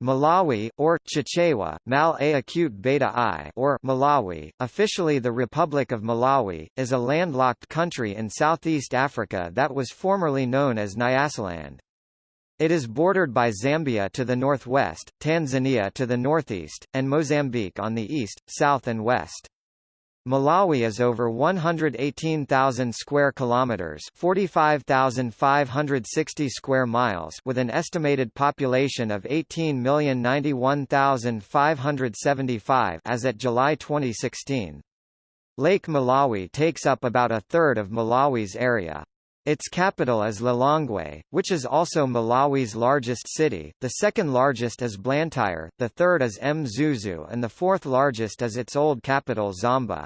Malawi, or Chichewa, Mal A acute beta I or Malawi, officially the Republic of Malawi, is a landlocked country in southeast Africa that was formerly known as Nyasaland. It is bordered by Zambia to the northwest, Tanzania to the northeast, and Mozambique on the east, south and west. Malawi is over 118,000 square kilometers, 45,560 square miles, with an estimated population of 18,091,575 as at July 2016. Lake Malawi takes up about a third of Malawi's area. Its capital is Lilongwe, which is also Malawi's largest city, the second largest is Blantyre, the third is Mzuzu and the fourth largest is its old capital Zomba.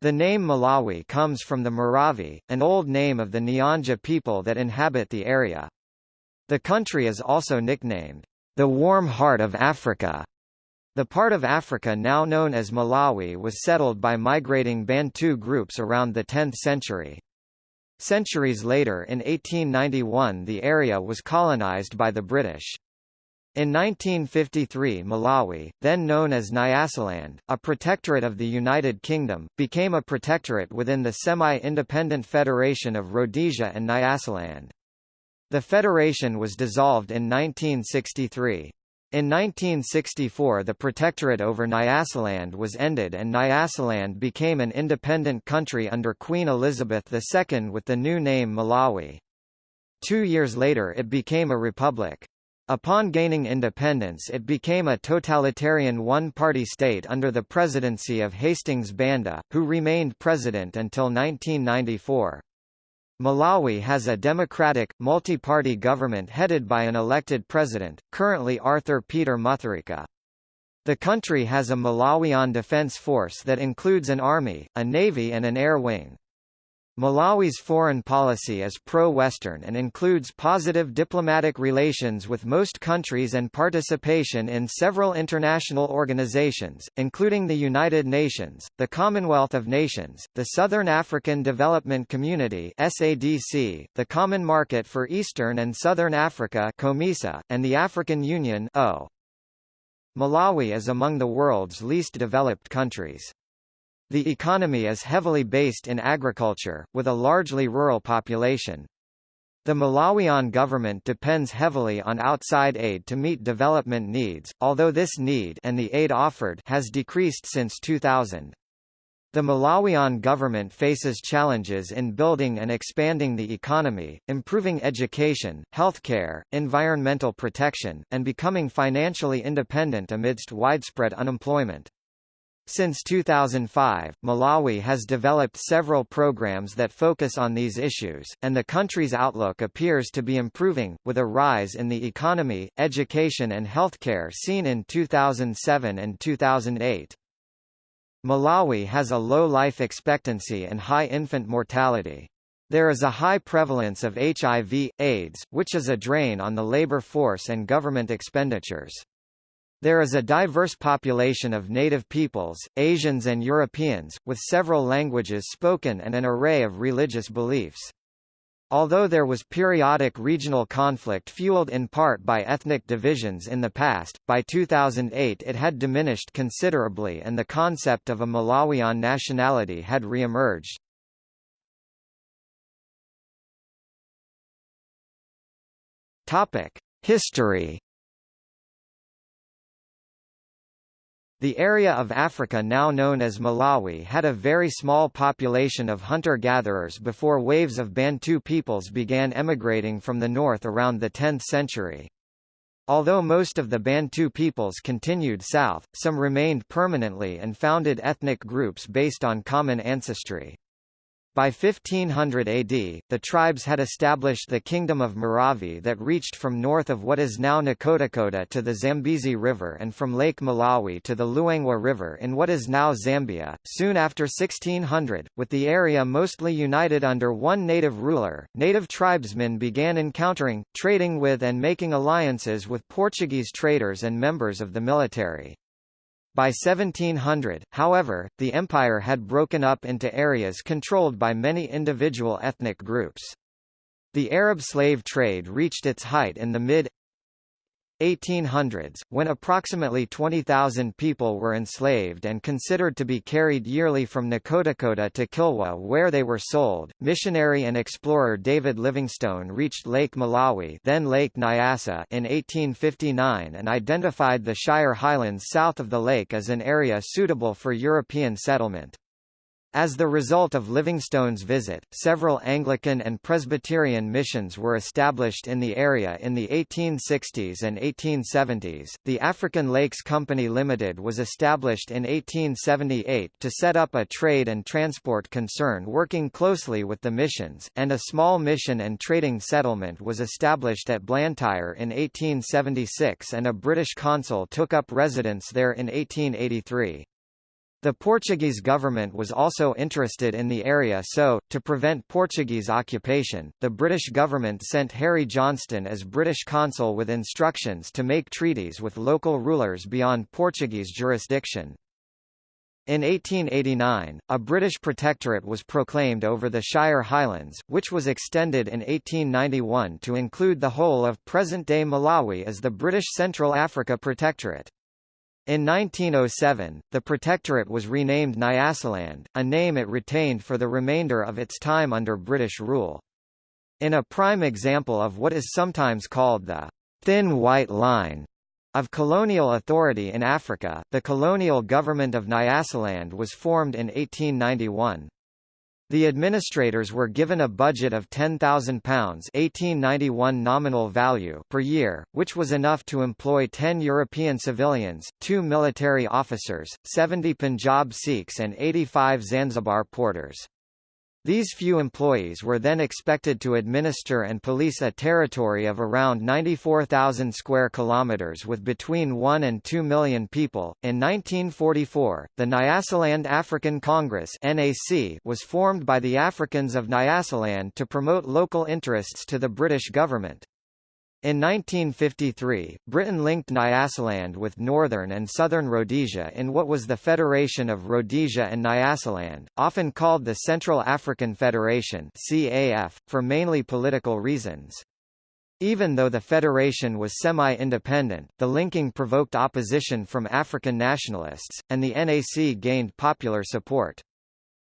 The name Malawi comes from the Maravi, an old name of the Nyanja people that inhabit the area. The country is also nicknamed, the warm heart of Africa. The part of Africa now known as Malawi was settled by migrating Bantu groups around the 10th century. Centuries later in 1891 the area was colonized by the British. In 1953 Malawi, then known as Nyasaland, a protectorate of the United Kingdom, became a protectorate within the semi-independent Federation of Rhodesia and Nyasaland. The federation was dissolved in 1963. In 1964 the protectorate over Nyasaland was ended and Nyasaland became an independent country under Queen Elizabeth II with the new name Malawi. Two years later it became a republic. Upon gaining independence it became a totalitarian one-party state under the presidency of Hastings Banda, who remained president until 1994. Malawi has a democratic, multi-party government headed by an elected president, currently Arthur Peter Mutharika. The country has a Malawian Defense Force that includes an army, a navy and an air wing. Malawi's foreign policy is pro-Western and includes positive diplomatic relations with most countries and participation in several international organizations, including the United Nations, the Commonwealth of Nations, the Southern African Development Community SADC, the Common Market for Eastern and Southern Africa COMESA, and the African Union. Malawi is among the world's least developed countries. The economy is heavily based in agriculture, with a largely rural population. The Malawian government depends heavily on outside aid to meet development needs, although this need and the aid offered has decreased since 2000. The Malawian government faces challenges in building and expanding the economy, improving education, healthcare, environmental protection, and becoming financially independent amidst widespread unemployment. Since 2005, Malawi has developed several programs that focus on these issues, and the country's outlook appears to be improving, with a rise in the economy, education and healthcare seen in 2007 and 2008. Malawi has a low life expectancy and high infant mortality. There is a high prevalence of HIV, AIDS, which is a drain on the labor force and government expenditures. There is a diverse population of native peoples, Asians and Europeans, with several languages spoken and an array of religious beliefs. Although there was periodic regional conflict fueled in part by ethnic divisions in the past, by 2008 it had diminished considerably and the concept of a Malawian nationality had re-emerged. History The area of Africa now known as Malawi had a very small population of hunter-gatherers before waves of Bantu peoples began emigrating from the north around the 10th century. Although most of the Bantu peoples continued south, some remained permanently and founded ethnic groups based on common ancestry. By 1500 AD, the tribes had established the Kingdom of Maravi that reached from north of what is now Nkhotakota to the Zambezi River and from Lake Malawi to the Luangwa River in what is now Zambia. Soon after 1600, with the area mostly united under one native ruler, native tribesmen began encountering, trading with and making alliances with Portuguese traders and members of the military. By 1700, however, the empire had broken up into areas controlled by many individual ethnic groups. The Arab slave trade reached its height in the mid 1800s, when approximately 20,000 people were enslaved and considered to be carried yearly from Nkhotakota to Kilwa where they were sold, missionary and explorer David Livingstone reached Lake Malawi then Lake Nyasa in 1859 and identified the Shire Highlands south of the lake as an area suitable for European settlement. As the result of Livingstone's visit, several Anglican and Presbyterian missions were established in the area in the 1860s and 1870s. The African Lakes Company Limited was established in 1878 to set up a trade and transport concern working closely with the missions, and a small mission and trading settlement was established at Blantyre in 1876 and a British consul took up residence there in 1883. The Portuguese government was also interested in the area so, to prevent Portuguese occupation, the British government sent Harry Johnston as British consul with instructions to make treaties with local rulers beyond Portuguese jurisdiction. In 1889, a British protectorate was proclaimed over the Shire Highlands, which was extended in 1891 to include the whole of present-day Malawi as the British Central Africa Protectorate. In 1907, the protectorate was renamed Nyasaland, a name it retained for the remainder of its time under British rule. In a prime example of what is sometimes called the thin white line of colonial authority in Africa, the colonial government of Nyasaland was formed in 1891. The administrators were given a budget of £10,000 1891 nominal value per year, which was enough to employ 10 European civilians, 2 military officers, 70 Punjab Sikhs and 85 Zanzibar porters. These few employees were then expected to administer and police a territory of around 94,000 square kilometers with between 1 and 2 million people. In 1944, the Nyasaland African Congress (NAC) was formed by the Africans of Nyasaland to promote local interests to the British government. In 1953, Britain linked Nyasaland with northern and southern Rhodesia in what was the Federation of Rhodesia and Nyasaland, often called the Central African Federation CAF, for mainly political reasons. Even though the federation was semi-independent, the linking provoked opposition from African nationalists, and the NAC gained popular support.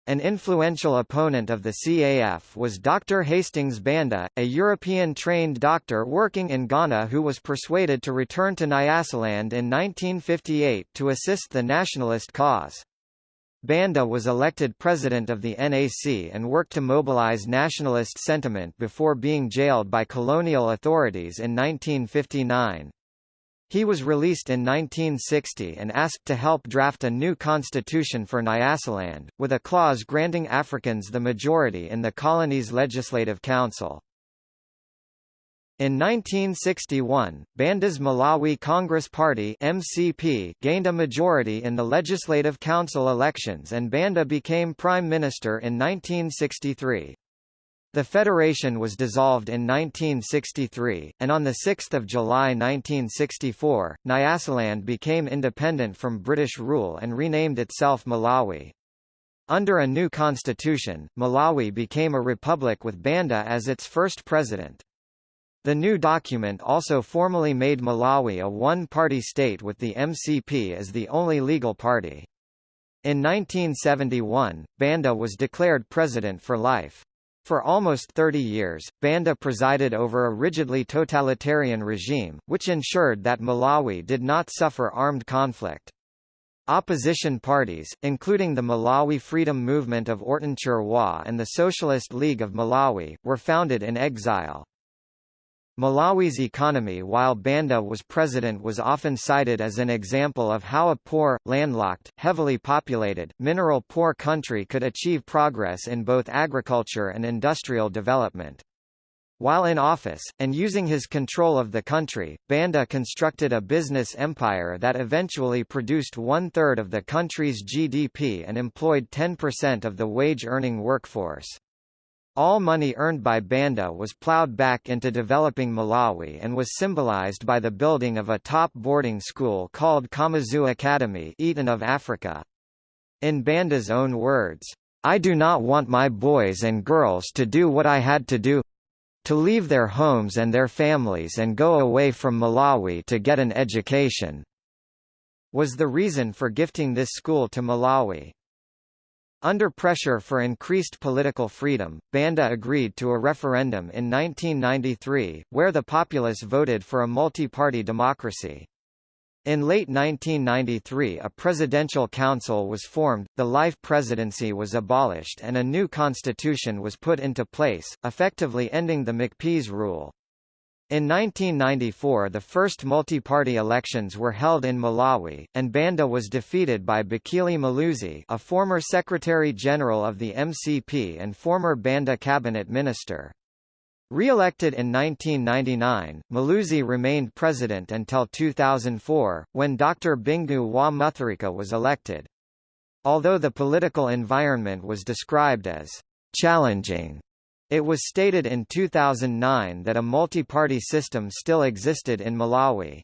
An influential opponent of the CAF was Dr. Hastings Banda, a European-trained doctor working in Ghana who was persuaded to return to Nyasaland in 1958 to assist the nationalist cause. Banda was elected president of the NAC and worked to mobilize nationalist sentiment before being jailed by colonial authorities in 1959. He was released in 1960 and asked to help draft a new constitution for Nyasaland, with a clause granting Africans the majority in the colony's legislative council. In 1961, Banda's Malawi Congress Party MCP gained a majority in the Legislative Council elections and Banda became Prime Minister in 1963. The federation was dissolved in 1963, and on 6 July 1964, Nyasaland became independent from British rule and renamed itself Malawi. Under a new constitution, Malawi became a republic with Banda as its first president. The new document also formally made Malawi a one-party state with the MCP as the only legal party. In 1971, Banda was declared president for life. For almost 30 years, Banda presided over a rigidly totalitarian regime, which ensured that Malawi did not suffer armed conflict. Opposition parties, including the Malawi Freedom Movement of Orton Chirwa and the Socialist League of Malawi, were founded in exile. Malawi's economy while Banda was president was often cited as an example of how a poor, landlocked, heavily populated, mineral-poor country could achieve progress in both agriculture and industrial development. While in office, and using his control of the country, Banda constructed a business empire that eventually produced one-third of the country's GDP and employed 10% of the wage-earning workforce. All money earned by Banda was ploughed back into developing Malawi and was symbolized by the building of a top boarding school called Kamuzu Academy Eton of Africa. In Banda's own words, I do not want my boys and girls to do what I had to do to leave their homes and their families and go away from Malawi to get an education, was the reason for gifting this school to Malawi. Under pressure for increased political freedom, Banda agreed to a referendum in 1993, where the populace voted for a multi-party democracy. In late 1993 a presidential council was formed, the life presidency was abolished and a new constitution was put into place, effectively ending the MCP's rule. In 1994 the first multi-party elections were held in Malawi, and Banda was defeated by Bakili Muluzi a former Secretary-General of the MCP and former Banda cabinet minister. Re-elected in 1999, Muluzi remained president until 2004, when Dr. Bingu wa Mutharika was elected. Although the political environment was described as challenging, it was stated in 2009 that a multi-party system still existed in Malawi.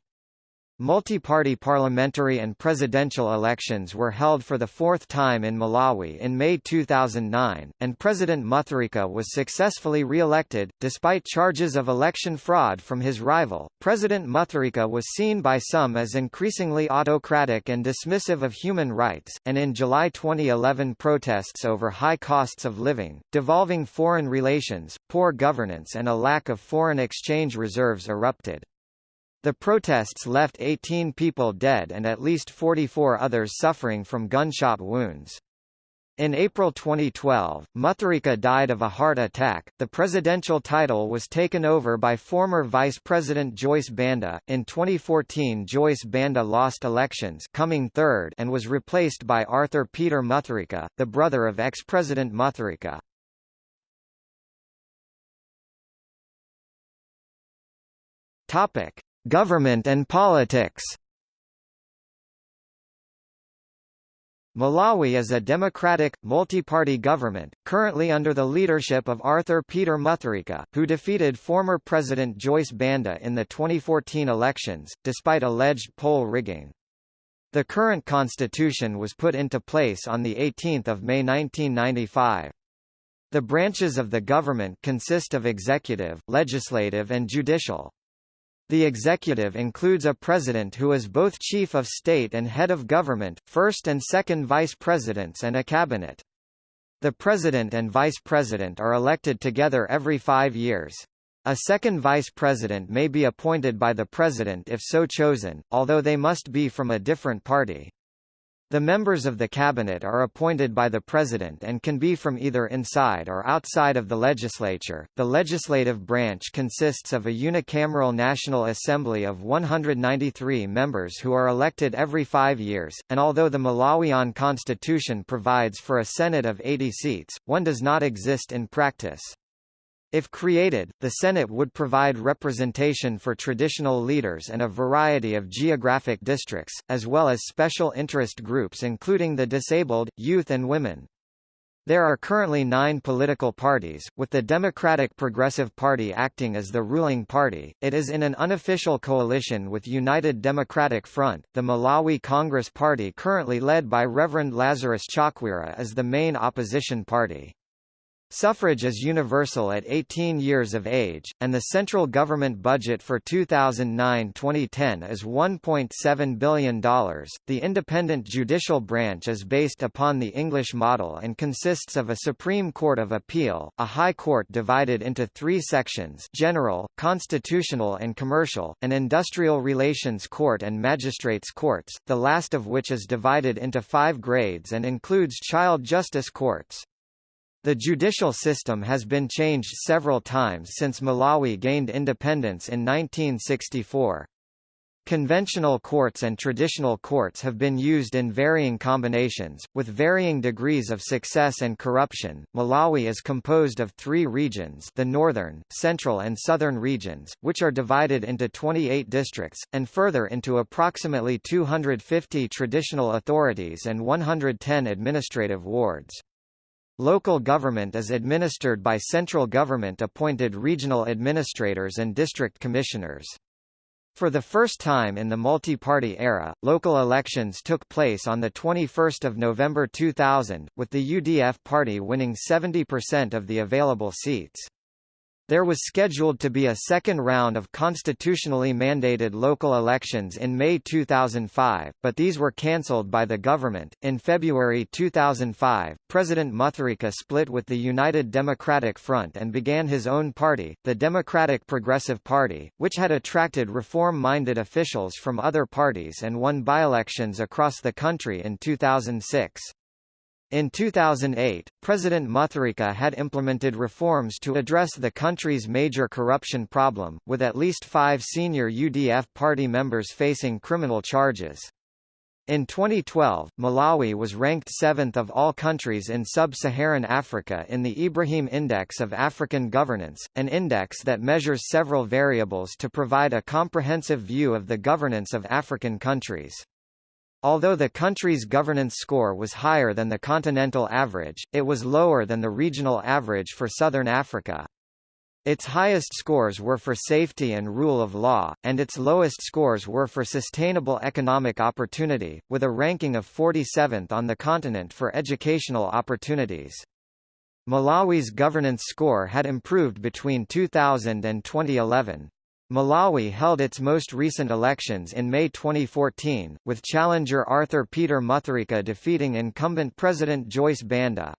Multi-party parliamentary and presidential elections were held for the fourth time in Malawi in May 2009, and President Mutharika was successfully re-elected, despite charges of election fraud from his rival. President Mutharika was seen by some as increasingly autocratic and dismissive of human rights, and in July 2011 protests over high costs of living, devolving foreign relations, poor governance and a lack of foreign exchange reserves erupted. The protests left 18 people dead and at least 44 others suffering from gunshot wounds. In April 2012, Mutharika died of a heart attack. The presidential title was taken over by former Vice President Joyce Banda. In 2014, Joyce Banda lost elections, coming third, and was replaced by Arthur Peter Mutharika, the brother of ex-President Mutharika. Topic: Government and politics Malawi is a democratic, multi-party government, currently under the leadership of Arthur Peter Mutharika, who defeated former President Joyce Banda in the 2014 elections, despite alleged poll rigging. The current constitution was put into place on 18 May 1995. The branches of the government consist of executive, legislative and judicial. The executive includes a president who is both chief of state and head of government, first and second vice presidents and a cabinet. The president and vice president are elected together every five years. A second vice president may be appointed by the president if so chosen, although they must be from a different party. The members of the cabinet are appointed by the president and can be from either inside or outside of the legislature. The legislative branch consists of a unicameral National Assembly of 193 members who are elected every five years, and although the Malawian constitution provides for a Senate of 80 seats, one does not exist in practice. If created, the Senate would provide representation for traditional leaders and a variety of geographic districts, as well as special interest groups including the disabled, youth and women. There are currently nine political parties, with the Democratic Progressive Party acting as the ruling party. It is in an unofficial coalition with United Democratic Front. The Malawi Congress Party, currently led by Reverend Lazarus Chakwera, is the main opposition party. Suffrage is universal at 18 years of age, and the central government budget for 2009-2010 is $1.7 billion. The independent judicial branch is based upon the English model and consists of a Supreme Court of Appeal, a High Court divided into three sections general, constitutional and commercial, an industrial relations court and magistrates courts, the last of which is divided into five grades and includes child justice courts. The judicial system has been changed several times since Malawi gained independence in 1964. Conventional courts and traditional courts have been used in varying combinations, with varying degrees of success and corruption. Malawi is composed of three regions the northern, central and southern regions, which are divided into 28 districts, and further into approximately 250 traditional authorities and 110 administrative wards. Local government is administered by central government-appointed regional administrators and district commissioners. For the first time in the multi-party era, local elections took place on 21 November 2000, with the UDF party winning 70% of the available seats. There was scheduled to be a second round of constitutionally mandated local elections in May 2005, but these were cancelled by the government. In February 2005, President Mutharika split with the United Democratic Front and began his own party, the Democratic Progressive Party, which had attracted reform-minded officials from other parties and won by-elections across the country in 2006. In 2008, President Mutharika had implemented reforms to address the country's major corruption problem, with at least five senior UDF party members facing criminal charges. In 2012, Malawi was ranked seventh of all countries in sub-Saharan Africa in the Ibrahim Index of African Governance, an index that measures several variables to provide a comprehensive view of the governance of African countries. Although the country's governance score was higher than the continental average, it was lower than the regional average for southern Africa. Its highest scores were for safety and rule of law, and its lowest scores were for sustainable economic opportunity, with a ranking of 47th on the continent for educational opportunities. Malawi's governance score had improved between 2000 and 2011. Malawi held its most recent elections in May 2014, with challenger Arthur Peter Mutharika defeating incumbent President Joyce Banda.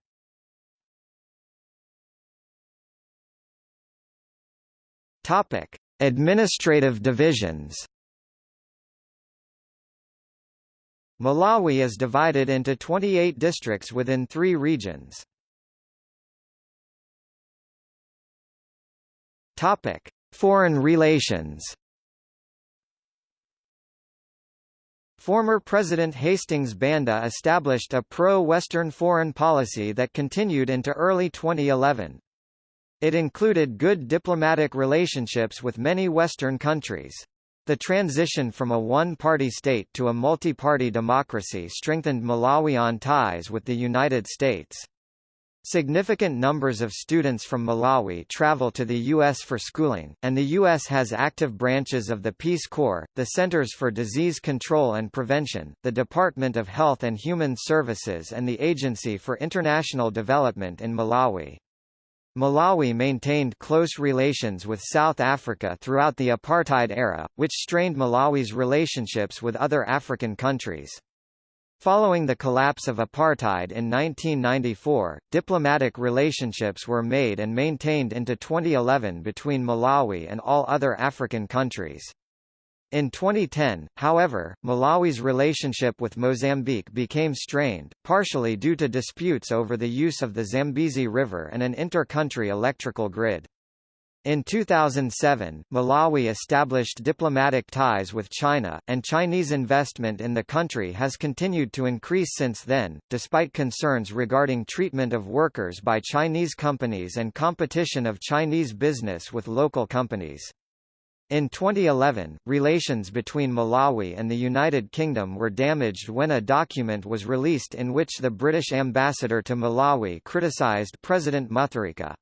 Topic: Administrative divisions. Malawi is divided into 28 districts within three regions. Topic: Foreign relations Former President Hastings Banda established a pro-Western foreign policy that continued into early 2011. It included good diplomatic relationships with many Western countries. The transition from a one-party state to a multi-party democracy strengthened Malawian ties with the United States. Significant numbers of students from Malawi travel to the U.S. for schooling, and the U.S. has active branches of the Peace Corps, the Centers for Disease Control and Prevention, the Department of Health and Human Services and the Agency for International Development in Malawi. Malawi maintained close relations with South Africa throughout the apartheid era, which strained Malawi's relationships with other African countries. Following the collapse of apartheid in 1994, diplomatic relationships were made and maintained into 2011 between Malawi and all other African countries. In 2010, however, Malawi's relationship with Mozambique became strained, partially due to disputes over the use of the Zambezi River and an inter-country electrical grid. In 2007, Malawi established diplomatic ties with China, and Chinese investment in the country has continued to increase since then, despite concerns regarding treatment of workers by Chinese companies and competition of Chinese business with local companies. In 2011, relations between Malawi and the United Kingdom were damaged when a document was released in which the British ambassador to Malawi criticised President Mutharika.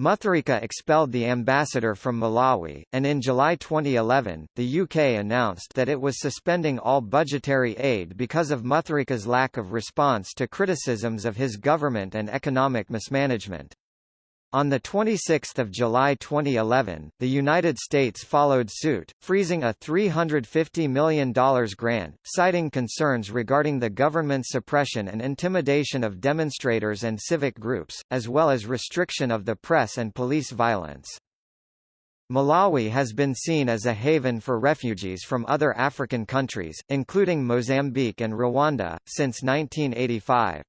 Mutharika expelled the ambassador from Malawi, and in July 2011, the UK announced that it was suspending all budgetary aid because of Mutharika's lack of response to criticisms of his government and economic mismanagement. On 26 July 2011, the United States followed suit, freezing a $350 million grant, citing concerns regarding the government's suppression and intimidation of demonstrators and civic groups, as well as restriction of the press and police violence. Malawi has been seen as a haven for refugees from other African countries, including Mozambique and Rwanda, since 1985.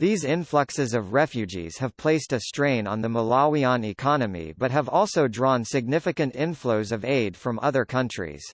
These influxes of refugees have placed a strain on the Malawian economy but have also drawn significant inflows of aid from other countries.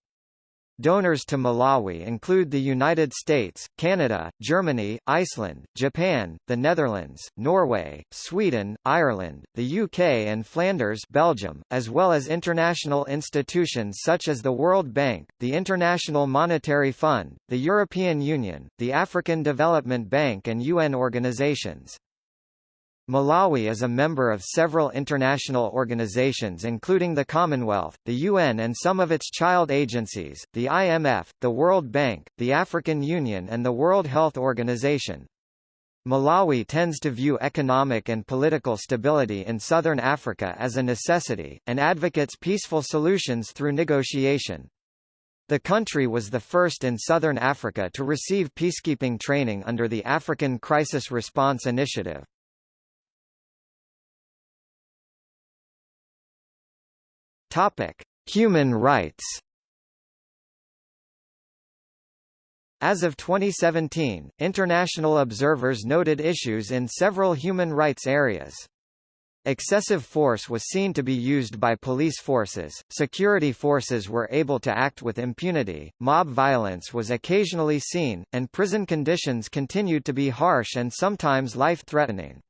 Donors to Malawi include the United States, Canada, Germany, Iceland, Japan, the Netherlands, Norway, Sweden, Ireland, the UK and Flanders Belgium, as well as international institutions such as the World Bank, the International Monetary Fund, the European Union, the African Development Bank and UN organizations. Malawi is a member of several international organizations including the Commonwealth, the UN and some of its child agencies, the IMF, the World Bank, the African Union and the World Health Organization. Malawi tends to view economic and political stability in southern Africa as a necessity, and advocates peaceful solutions through negotiation. The country was the first in southern Africa to receive peacekeeping training under the African Crisis Response Initiative. Topic: Human rights. As of 2017, international observers noted issues in several human rights areas. Excessive force was seen to be used by police forces, security forces were able to act with impunity, mob violence was occasionally seen, and prison conditions continued to be harsh and sometimes life-threatening.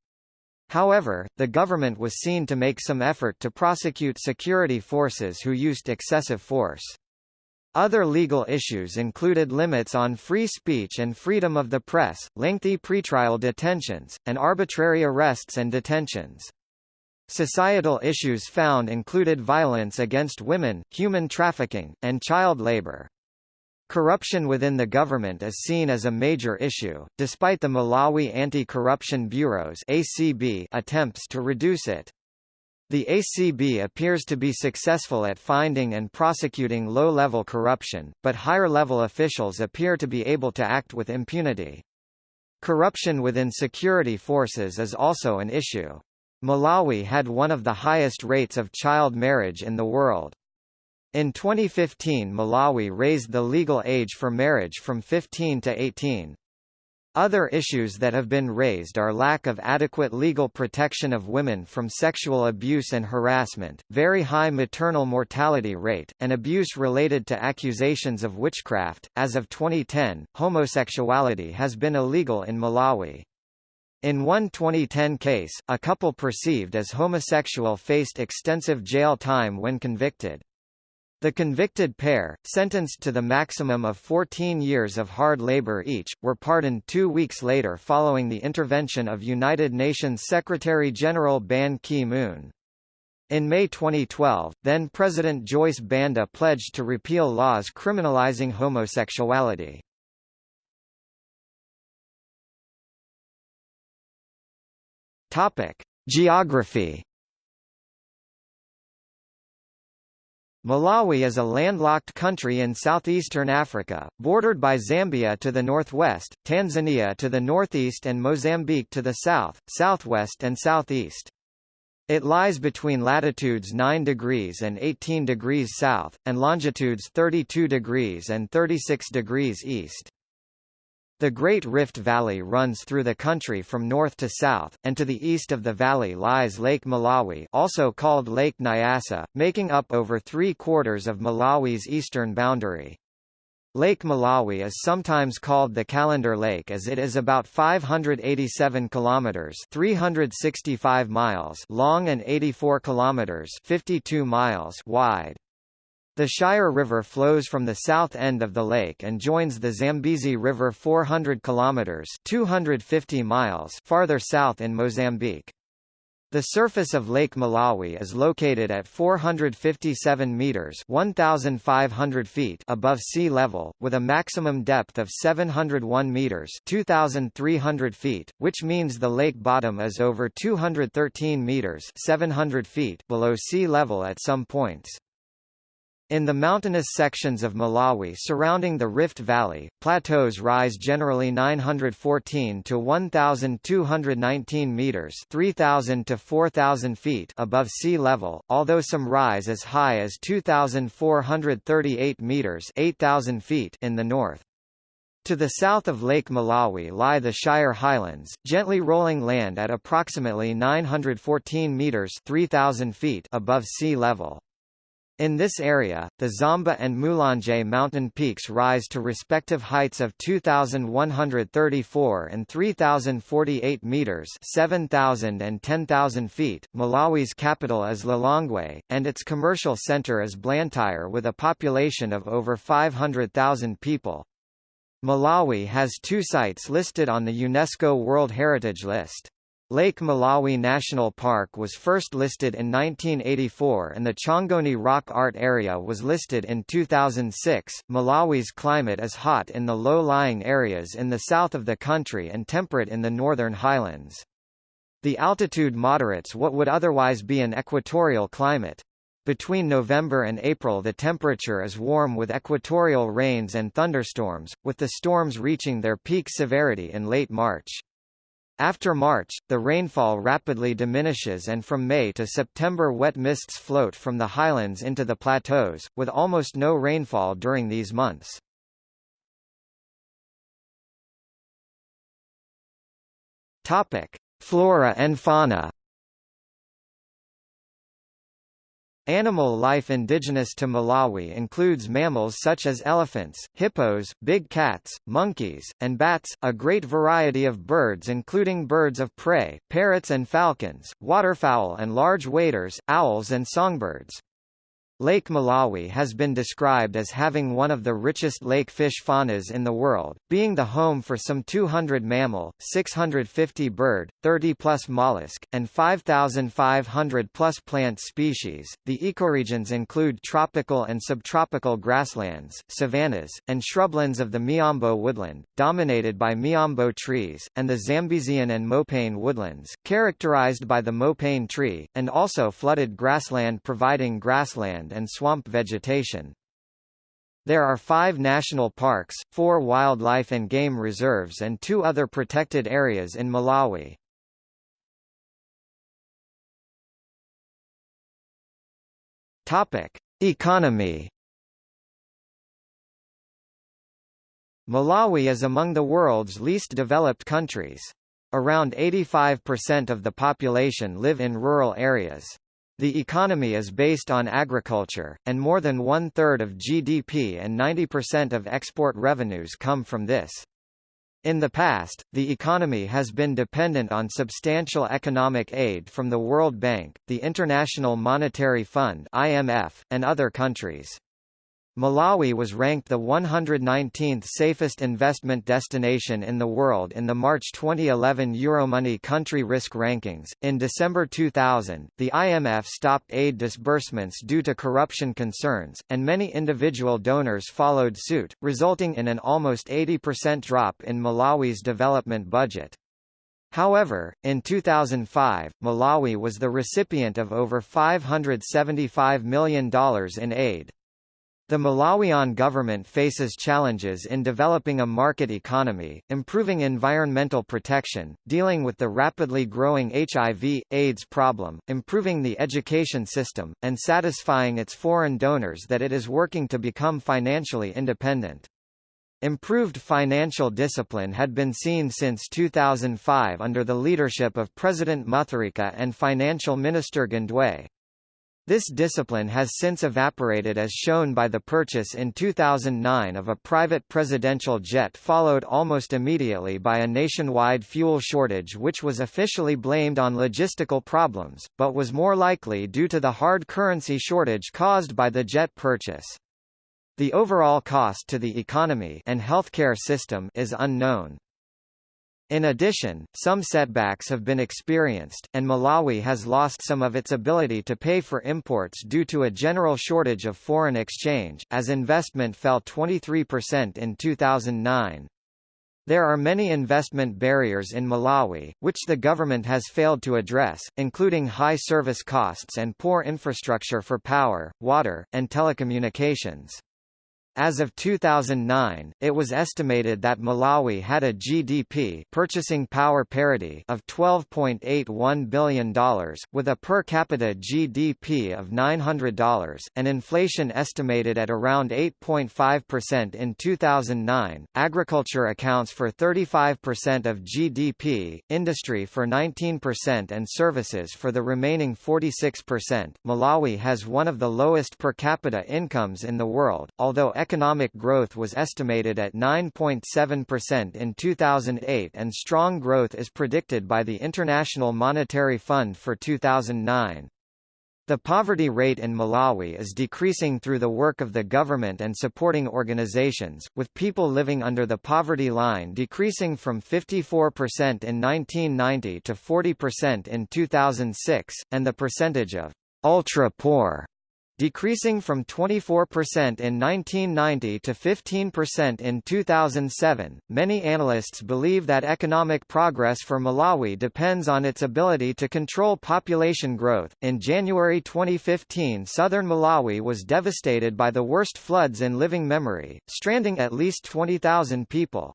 However, the government was seen to make some effort to prosecute security forces who used excessive force. Other legal issues included limits on free speech and freedom of the press, lengthy pretrial detentions, and arbitrary arrests and detentions. Societal issues found included violence against women, human trafficking, and child labor. Corruption within the government is seen as a major issue, despite the Malawi Anti-Corruption Bureau's ACB attempts to reduce it. The ACB appears to be successful at finding and prosecuting low-level corruption, but higher-level officials appear to be able to act with impunity. Corruption within security forces is also an issue. Malawi had one of the highest rates of child marriage in the world. In 2015 Malawi raised the legal age for marriage from 15 to 18. Other issues that have been raised are lack of adequate legal protection of women from sexual abuse and harassment, very high maternal mortality rate, and abuse related to accusations of witchcraft. As of 2010, homosexuality has been illegal in Malawi. In one 2010 case, a couple perceived as homosexual faced extensive jail time when convicted. The convicted pair, sentenced to the maximum of 14 years of hard labor each, were pardoned two weeks later following the intervention of United Nations Secretary-General Ban Ki-moon. In May 2012, then-President Joyce Banda pledged to repeal laws criminalizing homosexuality. Geography Malawi is a landlocked country in southeastern Africa, bordered by Zambia to the northwest, Tanzania to the northeast and Mozambique to the south, southwest and southeast. It lies between latitudes 9 degrees and 18 degrees south, and longitudes 32 degrees and 36 degrees east. The Great Rift Valley runs through the country from north to south, and to the east of the valley lies Lake Malawi also called Lake Nyasa, making up over three-quarters of Malawi's eastern boundary. Lake Malawi is sometimes called the Calendar Lake as it is about 587 kilometers (365 miles) long and 84 kilometers (52 miles) wide. The Shire River flows from the south end of the lake and joins the Zambezi River 400 kilometers (250 miles) farther south in Mozambique. The surface of Lake Malawi is located at 457 meters (1,500 feet) above sea level, with a maximum depth of 701 meters (2,300 feet), which means the lake bottom is over 213 meters (700 feet) below sea level at some points. In the mountainous sections of Malawi surrounding the Rift Valley, plateaus rise generally 914 to 1,219 meters 3,000 to 4,000 feet above sea level, although some rise as high as 2,438 meters 8,000 feet in the north. To the south of Lake Malawi lie the Shire Highlands, gently rolling land at approximately 914 meters 3,000 feet above sea level. In this area, the Zomba and Mulanje mountain peaks rise to respective heights of 2,134 and 3,048 meters 7,000 and 10,000 feet. Malawi's capital is Lilongwe, and its commercial center is Blantyre with a population of over 500,000 people. Malawi has two sites listed on the UNESCO World Heritage List. Lake Malawi National Park was first listed in 1984 and the Chongoni Rock Art Area was listed in 2006. Malawi's climate is hot in the low-lying areas in the south of the country and temperate in the northern highlands. The altitude moderates what would otherwise be an equatorial climate. Between November and April the temperature is warm with equatorial rains and thunderstorms, with the storms reaching their peak severity in late March. After March, the rainfall rapidly diminishes and from May to September wet mists float from the highlands into the plateaus, with almost no rainfall during these months. Flora and fauna Animal life indigenous to Malawi includes mammals such as elephants, hippos, big cats, monkeys, and bats, a great variety of birds including birds of prey, parrots and falcons, waterfowl and large waders, owls and songbirds. Lake Malawi has been described as having one of the richest lake fish faunas in the world, being the home for some 200 mammal, 650 bird, 30-plus mollusk, and 5,500-plus plant species. The ecoregions include tropical and subtropical grasslands, savannas, and shrublands of the Miombo woodland, dominated by Miombo trees, and the Zambezian and Mopane woodlands, characterized by the Mopane tree, and also flooded grassland providing grassland and swamp vegetation. There are five national parks, four wildlife and game reserves and two other protected areas in Malawi. Topic: Economy. Malawi is among the world's least developed countries. Around 85% of the population live in rural areas. The economy is based on agriculture, and more than one-third of GDP and 90% of export revenues come from this. In the past, the economy has been dependent on substantial economic aid from the World Bank, the International Monetary Fund (IMF), and other countries. Malawi was ranked the 119th safest investment destination in the world in the March 2011 Euromoney country risk rankings. In December 2000, the IMF stopped aid disbursements due to corruption concerns, and many individual donors followed suit, resulting in an almost 80% drop in Malawi's development budget. However, in 2005, Malawi was the recipient of over $575 million in aid. The Malawian government faces challenges in developing a market economy, improving environmental protection, dealing with the rapidly growing HIV, AIDS problem, improving the education system, and satisfying its foreign donors that it is working to become financially independent. Improved financial discipline had been seen since 2005 under the leadership of President Mutharika and Financial Minister Gondwe. This discipline has since evaporated as shown by the purchase in 2009 of a private presidential jet followed almost immediately by a nationwide fuel shortage which was officially blamed on logistical problems, but was more likely due to the hard currency shortage caused by the jet purchase. The overall cost to the economy and healthcare system is unknown. In addition, some setbacks have been experienced, and Malawi has lost some of its ability to pay for imports due to a general shortage of foreign exchange, as investment fell 23% in 2009. There are many investment barriers in Malawi, which the government has failed to address, including high service costs and poor infrastructure for power, water, and telecommunications. As of 2009, it was estimated that Malawi had a GDP purchasing power parity of $12.81 billion, with a per capita GDP of $900, and inflation estimated at around 8.5% in 2009. Agriculture accounts for 35% of GDP, industry for 19% and services for the remaining 46%. Malawi has one of the lowest per capita incomes in the world, although economic growth was estimated at 9.7% in 2008 and strong growth is predicted by the International Monetary Fund for 2009. The poverty rate in Malawi is decreasing through the work of the government and supporting organizations, with people living under the poverty line decreasing from 54% in 1990 to 40% in 2006, and the percentage of ultra-poor decreasing from 24% in 1990 to 15% in 2007. Many analysts believe that economic progress for Malawi depends on its ability to control population growth. In January 2015, southern Malawi was devastated by the worst floods in living memory, stranding at least 20,000 people.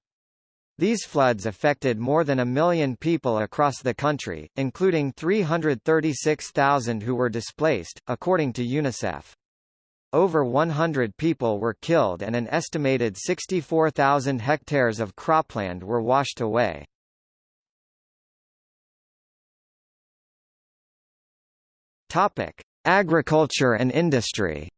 These floods affected more than a million people across the country, including 336,000 who were displaced, according to UNICEF. Over 100 people were killed and an estimated 64,000 hectares of cropland were washed away. Agriculture and industry.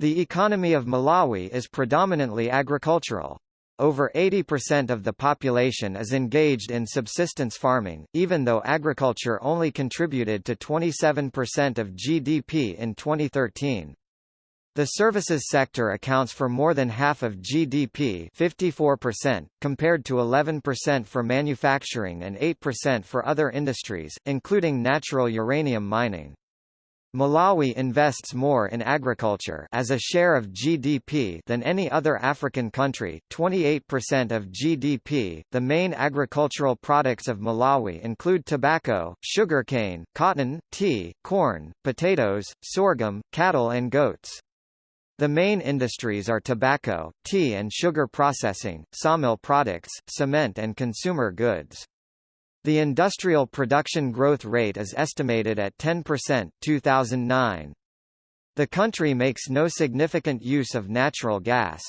The economy of Malawi is predominantly agricultural. Over 80% of the population is engaged in subsistence farming, even though agriculture only contributed to 27% of GDP in 2013. The services sector accounts for more than half of GDP 54%, compared to 11% for manufacturing and 8% for other industries, including natural uranium mining. Malawi invests more in agriculture as a share of GDP than any other African country, 28% of GDP. The main agricultural products of Malawi include tobacco, sugarcane, cotton, tea, corn, potatoes, sorghum, cattle and goats. The main industries are tobacco, tea and sugar processing, sawmill products, cement and consumer goods. The industrial production growth rate is estimated at 10% 2009. The country makes no significant use of natural gas.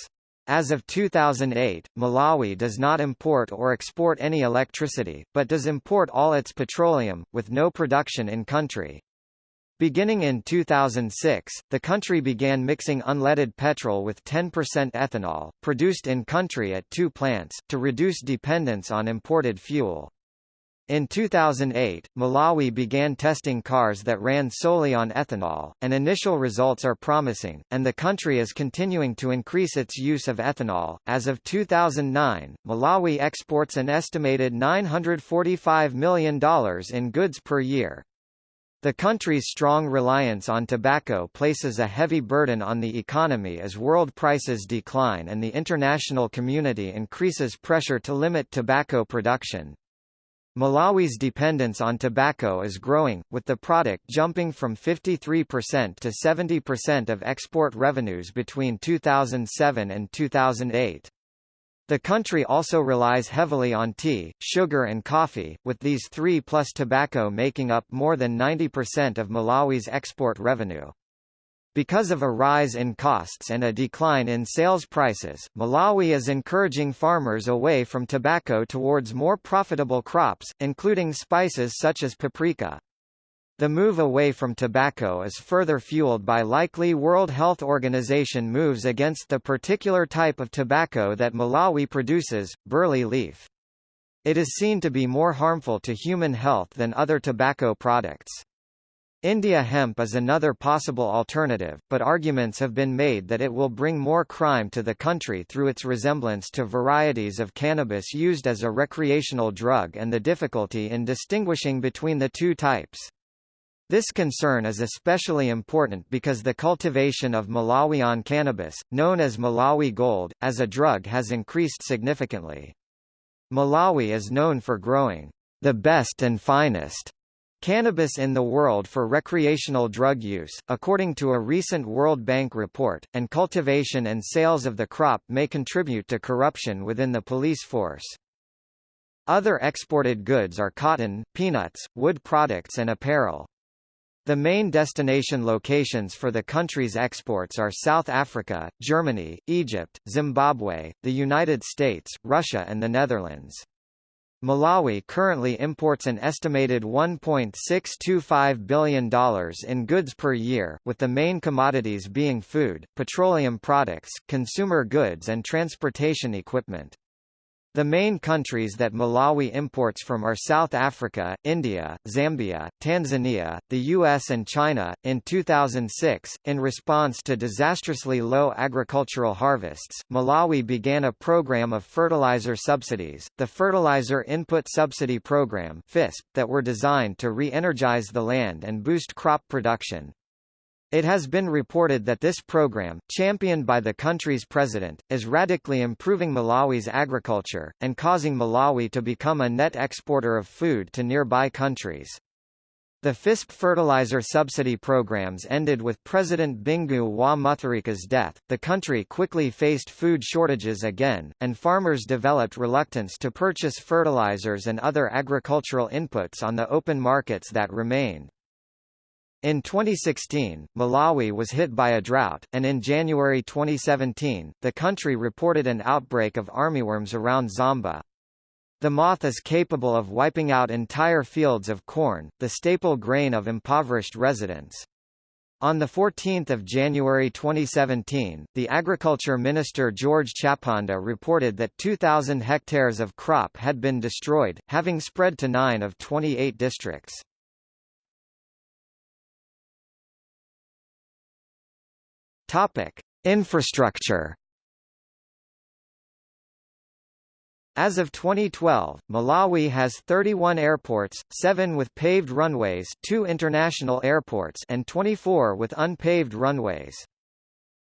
As of 2008, Malawi does not import or export any electricity, but does import all its petroleum, with no production in country. Beginning in 2006, the country began mixing unleaded petrol with 10% ethanol, produced in country at two plants, to reduce dependence on imported fuel. In 2008, Malawi began testing cars that ran solely on ethanol, and initial results are promising, and the country is continuing to increase its use of ethanol. As of 2009, Malawi exports an estimated $945 million in goods per year. The country's strong reliance on tobacco places a heavy burden on the economy as world prices decline and the international community increases pressure to limit tobacco production. Malawi's dependence on tobacco is growing, with the product jumping from 53% to 70% of export revenues between 2007 and 2008. The country also relies heavily on tea, sugar and coffee, with these three plus tobacco making up more than 90% of Malawi's export revenue. Because of a rise in costs and a decline in sales prices, Malawi is encouraging farmers away from tobacco towards more profitable crops, including spices such as paprika. The move away from tobacco is further fueled by likely World Health Organization moves against the particular type of tobacco that Malawi produces, burley leaf. It is seen to be more harmful to human health than other tobacco products. India hemp is another possible alternative, but arguments have been made that it will bring more crime to the country through its resemblance to varieties of cannabis used as a recreational drug and the difficulty in distinguishing between the two types. This concern is especially important because the cultivation of Malawian cannabis, known as Malawi Gold, as a drug has increased significantly. Malawi is known for growing the best and finest Cannabis in the world for recreational drug use, according to a recent World Bank report, and cultivation and sales of the crop may contribute to corruption within the police force. Other exported goods are cotton, peanuts, wood products and apparel. The main destination locations for the country's exports are South Africa, Germany, Egypt, Zimbabwe, the United States, Russia and the Netherlands. Malawi currently imports an estimated $1.625 billion in goods per year, with the main commodities being food, petroleum products, consumer goods and transportation equipment. The main countries that Malawi imports from are South Africa, India, Zambia, Tanzania, the US and China. In 2006, in response to disastrously low agricultural harvests, Malawi began a program of fertilizer subsidies, the Fertilizer Input Subsidy Program (FISP), that were designed to re-energize the land and boost crop production. It has been reported that this program, championed by the country's president, is radically improving Malawi's agriculture, and causing Malawi to become a net exporter of food to nearby countries. The FISP fertilizer subsidy programs ended with President Bingu wa Mutharika's death. The country quickly faced food shortages again, and farmers developed reluctance to purchase fertilizers and other agricultural inputs on the open markets that remained. In 2016, Malawi was hit by a drought, and in January 2017, the country reported an outbreak of armyworms around Zomba. The moth is capable of wiping out entire fields of corn, the staple grain of impoverished residents. On 14 January 2017, the Agriculture Minister George Chaponda reported that 2,000 hectares of crop had been destroyed, having spread to nine of 28 districts. Topic: Infrastructure. As of 2012, Malawi has 31 airports, 7 with paved runways, 2 international airports and 24 with unpaved runways.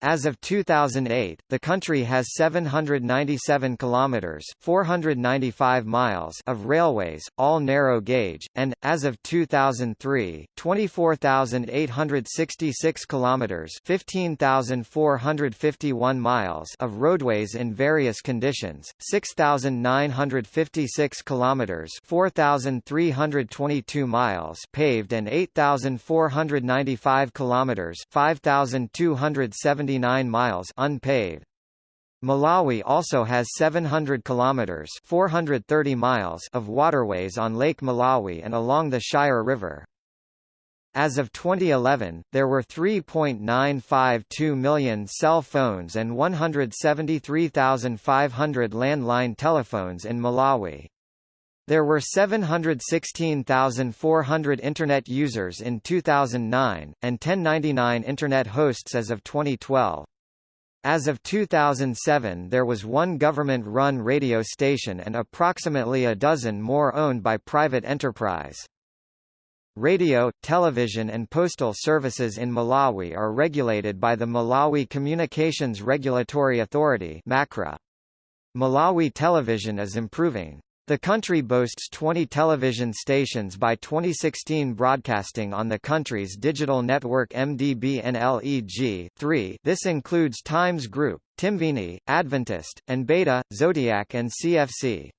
As of 2008, the country has 797 kilometers (495 miles) of railways, all narrow gauge, and as of 2003, 24,866 kilometers (15,451 miles) of roadways in various conditions, 6,956 kilometers (4,322 miles) paved and 8,495 kilometers (5,270 79 miles unpaved. Malawi also has 700 kilometers (430 miles) of waterways on Lake Malawi and along the Shire River. As of 2011, there were 3.952 million cell phones and 173,500 landline telephones in Malawi. There were 716,400 Internet users in 2009, and 1099 Internet hosts as of 2012. As of 2007 there was one government-run radio station and approximately a dozen more owned by private enterprise. Radio, television and postal services in Malawi are regulated by the Malawi Communications Regulatory Authority Malawi television is improving. The country boasts 20 television stations by 2016 broadcasting on the country's digital network MDB-NLEG 3 this includes Times Group, Timveni, Adventist, and Beta, Zodiak and CFC.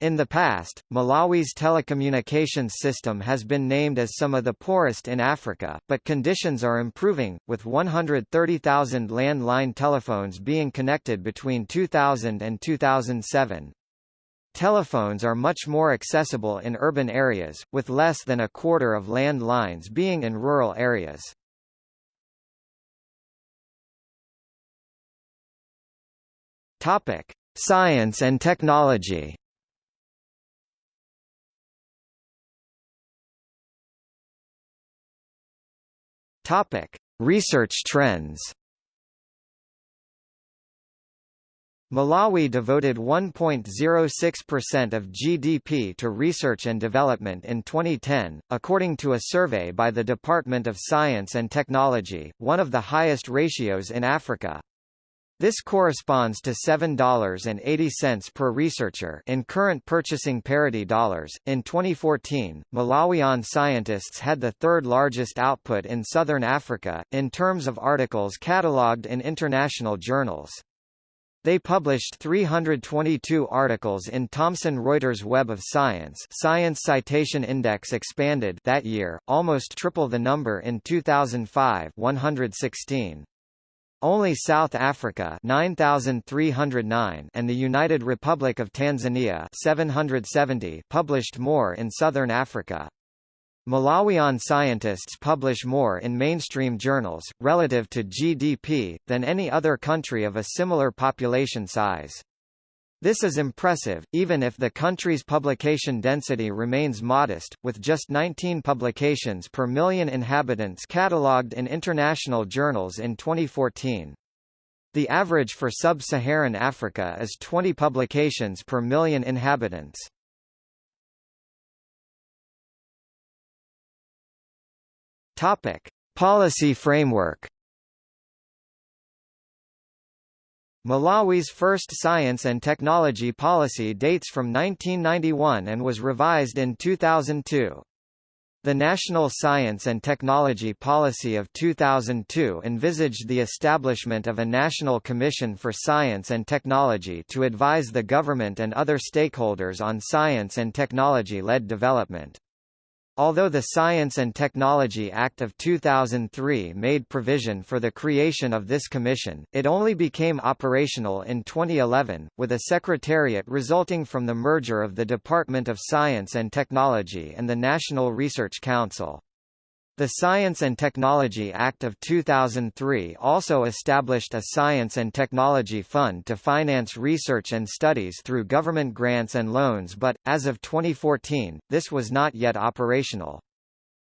In the past, Malawi's telecommunications system has been named as some of the poorest in Africa, but conditions are improving, with 130,000 landline telephones being connected between 2000 and 2007. Telephones are much more accessible in urban areas, with less than a quarter of land lines being in rural areas. Topic: Science and technology. Topic: Research trends. Malawi devoted 1.06% of GDP to research and development in 2010, according to a survey by the Department of Science and Technology, one of the highest ratios in Africa. This corresponds to $7.80 per researcher in current purchasing parity dollars. In 2014, Malawian scientists had the third largest output in southern Africa, in terms of articles catalogued in international journals. They published 322 articles in Thomson Reuters Web of Science Science Citation Index expanded that year, almost triple the number in 2005 116. Only South Africa 9309 and the United Republic of Tanzania 770 published more in southern Africa. Malawian scientists publish more in mainstream journals, relative to GDP, than any other country of a similar population size. This is impressive, even if the country's publication density remains modest, with just 19 publications per million inhabitants catalogued in international journals in 2014. The average for sub-Saharan Africa is 20 publications per million inhabitants. Topic: Policy framework Malawi's first science and technology policy dates from 1991 and was revised in 2002. The National Science and Technology Policy of 2002 envisaged the establishment of a National Commission for Science and Technology to advise the government and other stakeholders on science and technology-led development. Although the Science and Technology Act of 2003 made provision for the creation of this commission, it only became operational in 2011, with a secretariat resulting from the merger of the Department of Science and Technology and the National Research Council. The Science and Technology Act of 2003 also established a Science and Technology Fund to finance research and studies through government grants and loans but, as of 2014, this was not yet operational.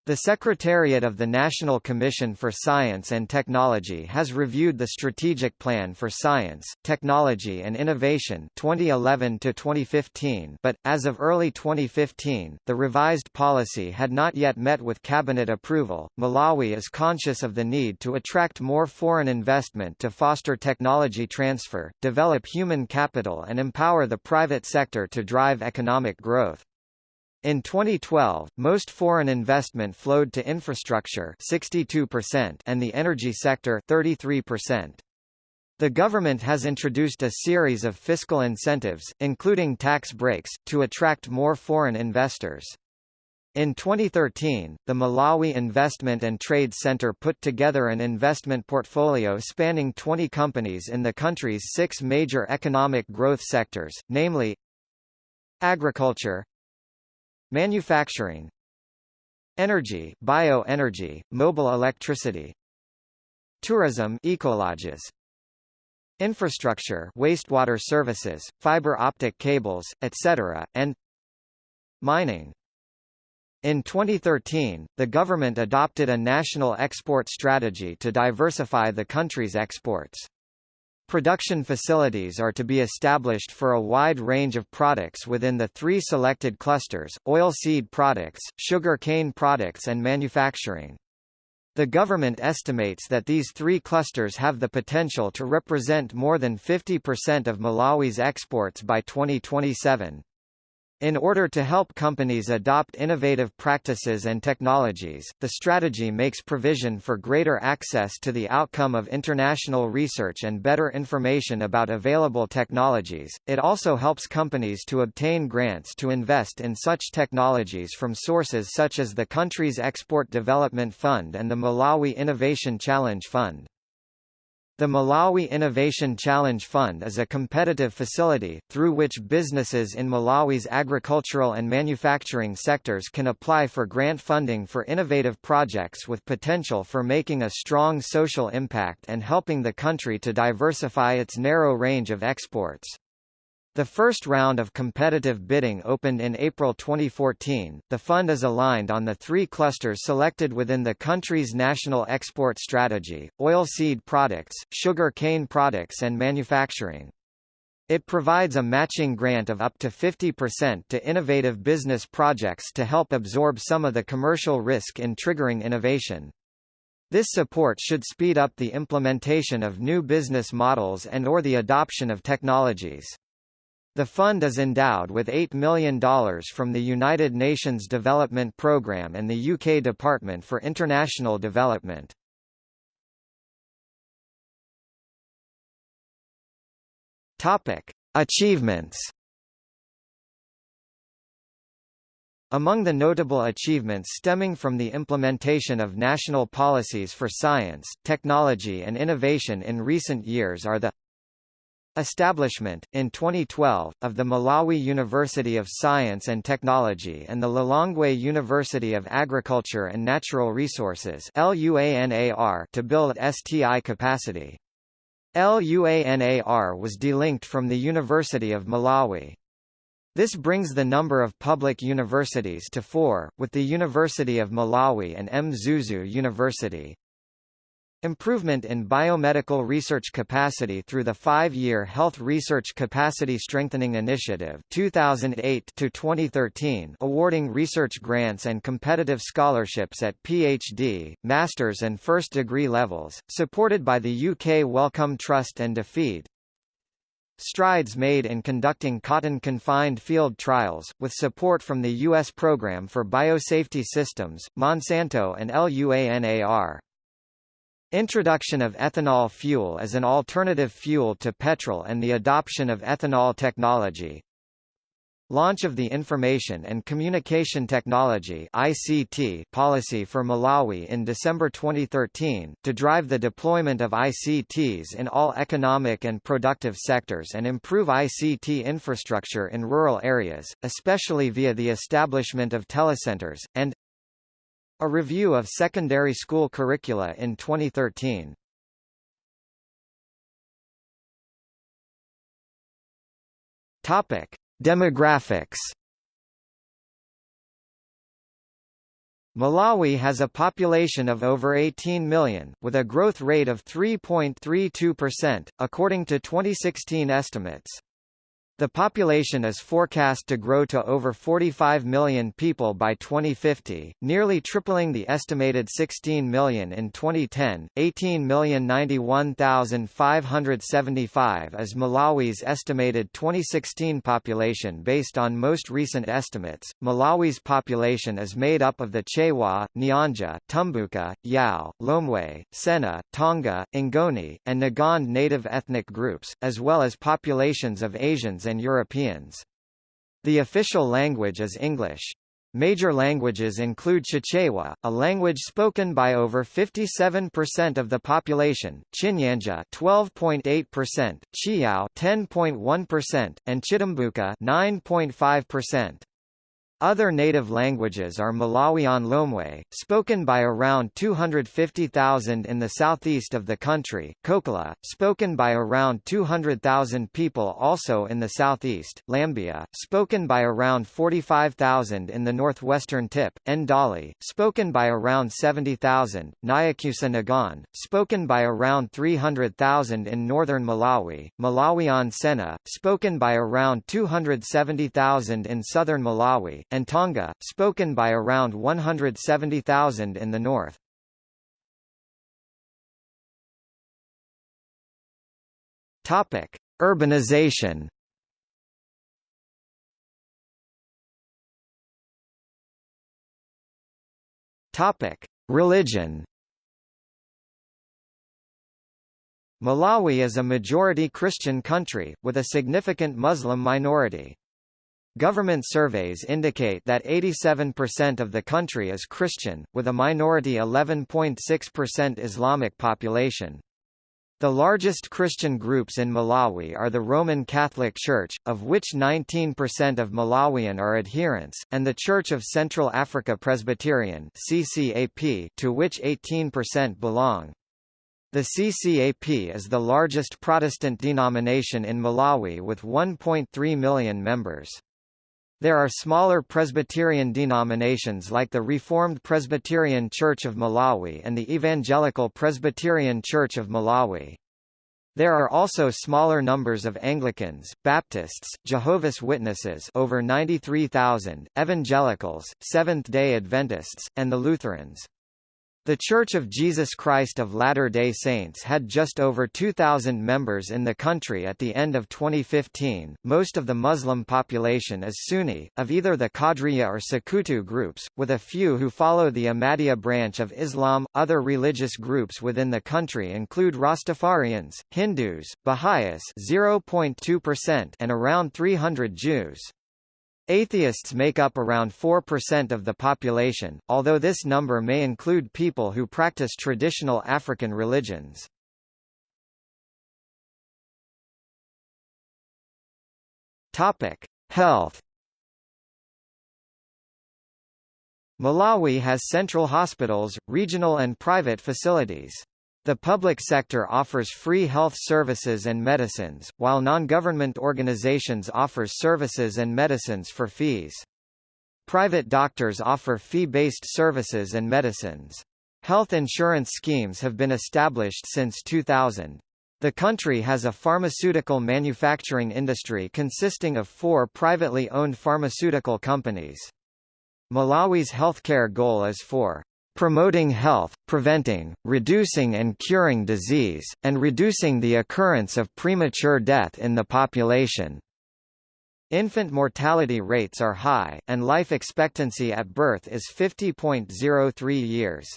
The Secretariat of the National Commission for Science and Technology has reviewed the Strategic Plan for Science, Technology and Innovation 2011 to 2015, but as of early 2015, the revised policy had not yet met with cabinet approval. Malawi is conscious of the need to attract more foreign investment to foster technology transfer, develop human capital and empower the private sector to drive economic growth. In 2012, most foreign investment flowed to infrastructure 62% and the energy sector 33%. The government has introduced a series of fiscal incentives, including tax breaks, to attract more foreign investors. In 2013, the Malawi Investment and Trade Center put together an investment portfolio spanning 20 companies in the country's six major economic growth sectors, namely agriculture, Manufacturing Energy bioenergy, mobile electricity Tourism ecologies Infrastructure wastewater services, fiber optic cables, etc., and Mining in 2013, the government adopted a national export strategy to diversify the country's exports. Production facilities are to be established for a wide range of products within the three selected clusters, oilseed products, sugar cane products and manufacturing. The government estimates that these three clusters have the potential to represent more than 50% of Malawi's exports by 2027. In order to help companies adopt innovative practices and technologies, the strategy makes provision for greater access to the outcome of international research and better information about available technologies. It also helps companies to obtain grants to invest in such technologies from sources such as the country's Export Development Fund and the Malawi Innovation Challenge Fund. The Malawi Innovation Challenge Fund is a competitive facility, through which businesses in Malawi's agricultural and manufacturing sectors can apply for grant funding for innovative projects with potential for making a strong social impact and helping the country to diversify its narrow range of exports. The first round of competitive bidding opened in April 2014. The fund is aligned on the three clusters selected within the country's national export strategy oilseed products, sugar cane products, and manufacturing. It provides a matching grant of up to 50% to innovative business projects to help absorb some of the commercial risk in triggering innovation. This support should speed up the implementation of new business models and or the adoption of technologies. The fund is endowed with $8 million from the United Nations Development Programme and the UK Department for International Development. Achievements. Among the notable achievements stemming from the implementation of national policies for science, technology and innovation in recent years are the Establishment, in 2012, of the Malawi University of Science and Technology and the Lilongwe University of Agriculture and Natural Resources to build STI capacity. LUANAR was delinked from the University of Malawi. This brings the number of public universities to four, with the University of Malawi and Mzuzu University. Improvement in biomedical research capacity through the five-year Health Research Capacity Strengthening Initiative 2008 2013, awarding research grants and competitive scholarships at PhD, master's and first degree levels, supported by the UK Wellcome Trust and DFID. Strides made in conducting cotton-confined field trials, with support from the U.S. Program for Biosafety Systems, Monsanto and LUANAR. Introduction of ethanol fuel as an alternative fuel to petrol and the adoption of ethanol technology. Launch of the Information and Communication Technology ICT policy for Malawi in December 2013, to drive the deployment of ICTs in all economic and productive sectors and improve ICT infrastructure in rural areas, especially via the establishment of telecenters, and a review of secondary school curricula in 2013. Topic: Demographics. Malawi has a population of over 18 million, with a growth rate of 3.32%, according to 2016 estimates. The population is forecast to grow to over 45 million people by 2050, nearly tripling the estimated 16 million in 2010. 18,091,575 is Malawi's estimated 2016 population based on most recent estimates. Malawi's population is made up of the Chewa, Nyanja, Tumbuka, Yao, Lomwe, Sena, Tonga, Ngoni, and Ngonde native ethnic groups, as well as populations of Asians and Europeans. The official language is English. Major languages include Chichewa, a language spoken by over 57% of the population, Chinyanja 12.8%, Chiyao 10.1%, and Chitumbuka 9.5%. Other native languages are Malawian Lomwe, spoken by around 250,000 in the southeast of the country, Kokola, spoken by around 200,000 people also in the southeast, Lambya, spoken by around 45,000 in the northwestern tip, Ndali, spoken by around 70,000, Nyakyusa Ngonde, spoken by around 300,000 in northern Malawi, Malawian Sena, spoken by around 270,000 in southern Malawi, and Tonga, spoken by around 170,000 in the north. Topic: Urbanization. Topic: Religion. Malawi is a majority Christian country, with a significant Muslim minority. Government surveys indicate that 87% of the country is Christian, with a minority 11.6% Islamic population. The largest Christian groups in Malawi are the Roman Catholic Church, of which 19% of Malawian are adherents, and the Church of Central Africa Presbyterian CCAP, to which 18% belong. The CCAP is the largest Protestant denomination in Malawi with 1.3 million members. There are smaller Presbyterian denominations like the Reformed Presbyterian Church of Malawi and the Evangelical Presbyterian Church of Malawi. There are also smaller numbers of Anglicans, Baptists, Jehovah's Witnesses over 93,000, Evangelicals, Seventh-day Adventists, and the Lutherans. The Church of Jesus Christ of Latter-day Saints had just over 2,000 members in the country at the end of 2015. Most of the Muslim population is Sunni, of either the Qadriya or Sukkutu groups, with a few who follow the Ahmadiyya branch of Islam. Other religious groups within the country include Rastafarians, Hindus, Baha'is (0.2%) and around 300 Jews. Atheists make up around 4% of the population, although this number may include people who practice traditional African religions. Topic: Health. Malawi has central hospitals, regional and private facilities. The public sector offers free health services and medicines, while non-government organizations offer services and medicines for fees. Private doctors offer fee-based services and medicines. Health insurance schemes have been established since 2000. The country has a pharmaceutical manufacturing industry consisting of four privately owned pharmaceutical companies. Malawi's healthcare goal is for promoting health, preventing, reducing and curing disease, and reducing the occurrence of premature death in the population. Infant mortality rates are high, and life expectancy at birth is 50.03 years.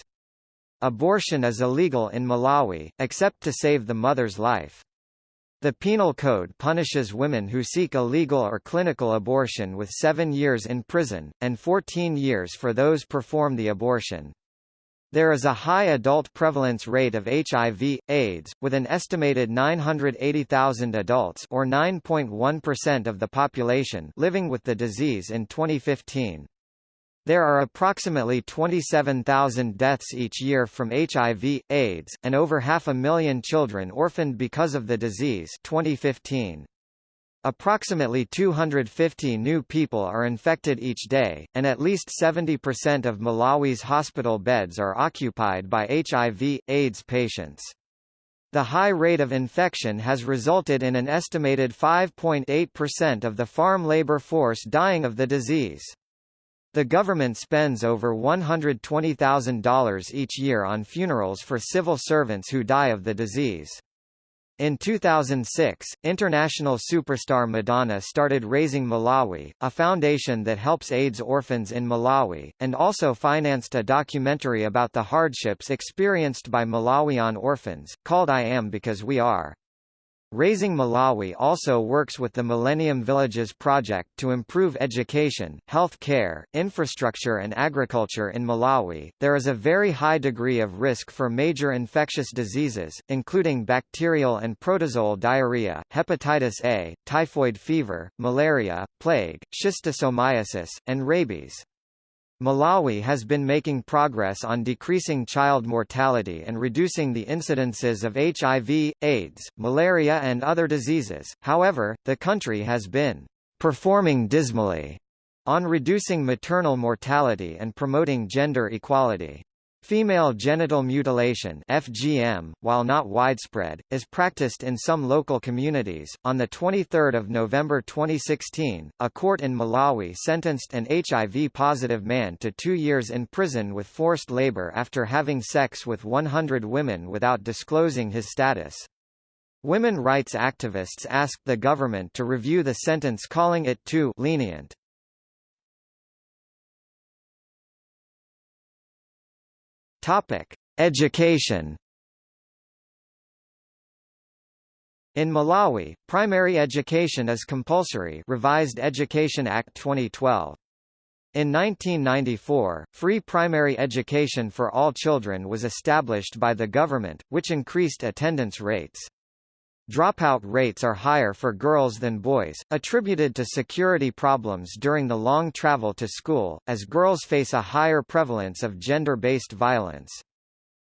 Abortion is illegal in Malawi, except to save the mother's life. The Penal Code punishes women who seek a legal or clinical abortion with seven years in prison, and 14 years for those perform the abortion. There is a high adult prevalence rate of HIV, AIDS, with an estimated 980,000 adults or 9.1% of the population living with the disease in 2015. There are approximately 27,000 deaths each year from HIV, AIDS, and over half a million children orphaned because of the disease 2015. Approximately 250 new people are infected each day, and at least 70% of Malawi's hospital beds are occupied by HIV, AIDS patients. The high rate of infection has resulted in an estimated 5.8% of the farm labor force dying of the disease. The government spends over $120,000 each year on funerals for civil servants who die of the disease. In 2006, international superstar Madonna started Raising Malawi, a foundation that helps AIDS orphans in Malawi, and also financed a documentary about the hardships experienced by Malawian orphans, called I Am Because We Are. Raising Malawi also works with the Millennium Villages project to improve education, health care, infrastructure and agriculture in Malawi. There is a very high degree of risk for major infectious diseases, including bacterial and protozoal diarrhea, hepatitis A, typhoid fever, malaria, plague, schistosomiasis, and rabies. Malawi has been making progress on decreasing child mortality and reducing the incidences of HIV, AIDS, malaria and other diseases, however, the country has been performing dismally on reducing maternal mortality and promoting gender equality. Female genital mutilation (FGM), while not widespread, is practiced in some local communities. On the 23rd of November 2016, a court in Malawi sentenced an HIV-positive man to 2 years in prison with forced labor after having sex with 100 women without disclosing his status. Women rights activists asked the government to review the sentence calling it too lenient. Topic: Education. In Malawi, primary education is compulsory Revised Education Act 2012. In 1994, free primary education for all children was established by the government, which increased attendance rates. Dropout rates are higher for girls than boys, attributed to security problems during the long travel to school, as girls face a higher prevalence of gender-based violence.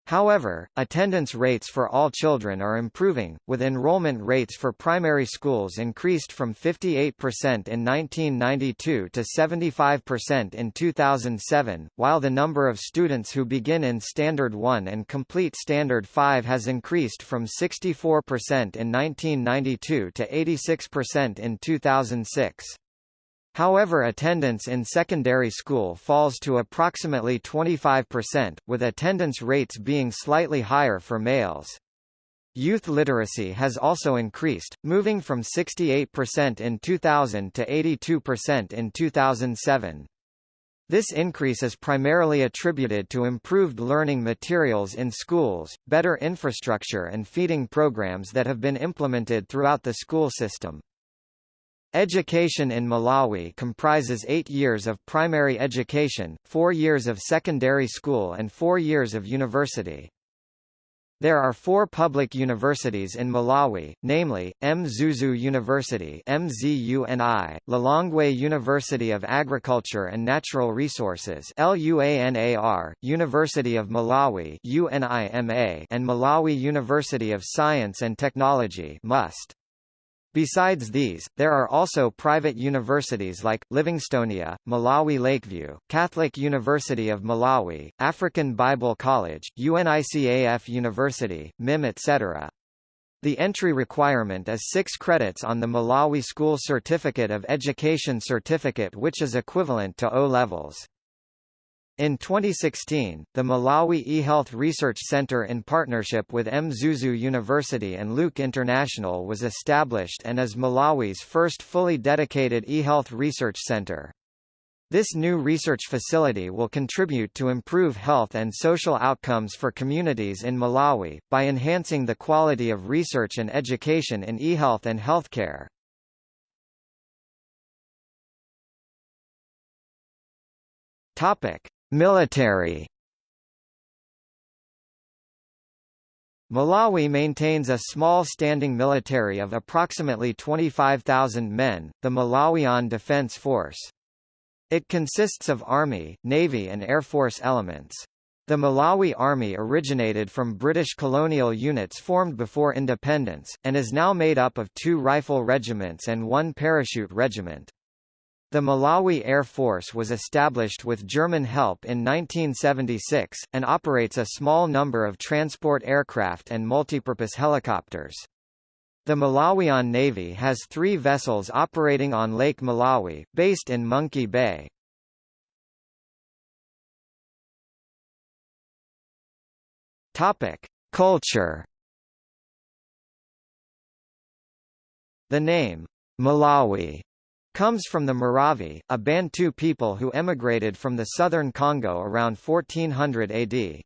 However, attendance rates for all children are improving, with enrollment rates for primary schools increased from 58% in 1992 to 75% in 2007, while the number of students who begin in Standard 1 and complete Standard 5 has increased from 64% in 1992 to 86% in 2006. However attendance in secondary school falls to approximately 25%, with attendance rates being slightly higher for males. Youth literacy has also increased, moving from 68% in 2000 to 82% in 2007. This increase is primarily attributed to improved learning materials in schools, better infrastructure and feeding programs that have been implemented throughout the school system. Education in Malawi comprises eight years of primary education, four years of secondary school and four years of university. There are four public universities in Malawi, namely, Mzuzu University MZUNI, Lilongwe University of Agriculture and Natural Resources LUANAR, University of Malawi UNIMA, and Malawi University of Science and Technology MUST. Besides these, there are also private universities like, Livingstonia, Malawi Lakeview, Catholic University of Malawi, African Bible College, UNICAF University, MIM etc. The entry requirement is 6 credits on the Malawi School Certificate of Education certificate which is equivalent to O-levels. In 2016, the Malawi eHealth Research Center in partnership with Mzuzu University and Luke International was established and is Malawi's first fully dedicated eHealth research center. This new research facility will contribute to improve health and social outcomes for communities in Malawi, by enhancing the quality of research and education in eHealth and healthcare. Topic. Military Malawi maintains a small standing military of approximately 25,000 men, the Malawian Defense Force. It consists of Army, Navy and Air Force elements. The Malawi Army originated from British colonial units formed before independence, and is now made up of two rifle regiments and one parachute regiment. The Malawi Air Force was established with German help in 1976, and operates a small number of transport aircraft and multipurpose helicopters. The Malawian Navy has three vessels operating on Lake Malawi, based in Monkey Bay. Culture The name, Malawi comes from the Maravi, a Bantu people who emigrated from the southern Congo around 1400 AD.